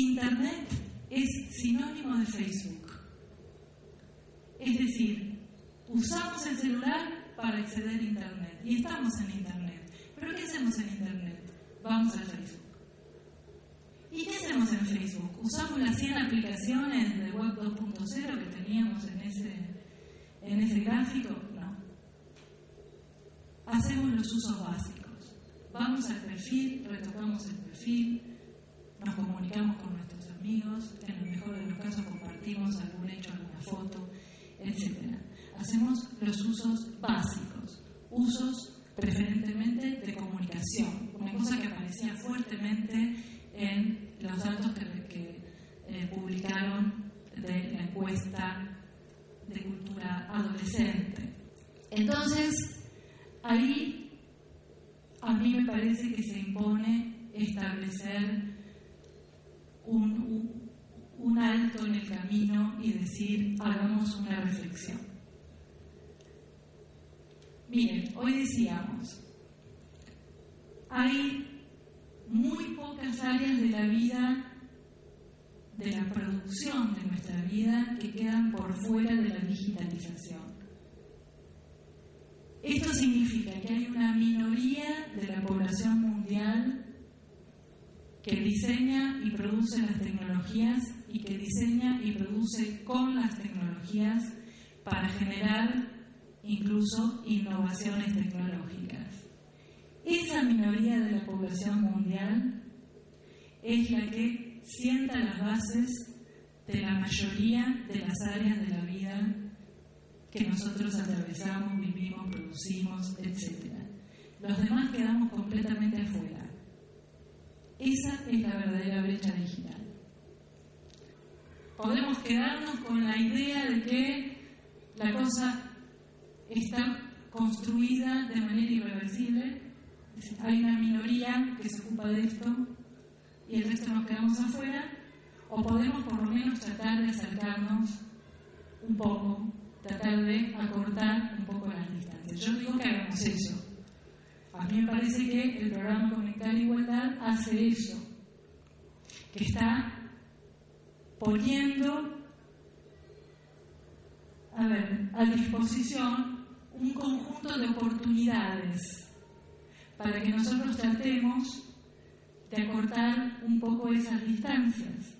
Internet es sinónimo de Facebook. Es decir, usamos el celular para acceder a Internet y estamos en Internet. ¿Pero qué hacemos en Internet? Vamos a Facebook. ¿Y qué hacemos en Facebook? Usamos las 100 aplicaciones de Web 2.0 que teníamos en ese, en ese gráfico. No. Hacemos los usos básicos. Vamos al perfil, foto, etc. Hacemos los usos básicos, usos preferentemente de comunicación, una cosa que aparecía fuertemente en los datos que, eh, publicaron de la encuesta de cultura adolescente. Entonces, ahí a mí me parece que se impone establecer un, en el camino y decir, hagamos una reflexión. Miren, hoy decíamos, hay muy pocas áreas de la vida, de la producción de nuestra vida, que quedan por fuera de la digitalización. Esto significa que hay una minoría de la población mundial que diseña y produce las tecnologías y que diseña y produce con las tecnologías para generar incluso innovaciones tecnológicas. Esa minoría de la población mundial es la que sienta las bases de la mayoría de las áreas de la vida que nosotros atravesamos, vivimos, producimos, etc. Los demás quedamos completamente afuera. Esa es la verdadera brecha digital. Podemos quedarnos con la idea de que la cosa está construida de manera irreversible, hay una minoría que se ocupa de esto y el resto nos quedamos afuera, o podemos por lo menos tratar de acercarnos un poco, tratar de acortar un poco las distancias. Yo digo que hagamos eso a mí me parece que el programa Conectar Igualdad hace eso, que está poniendo a, ver, a disposición un conjunto de oportunidades para que nosotros tratemos de acortar un poco esas distancias.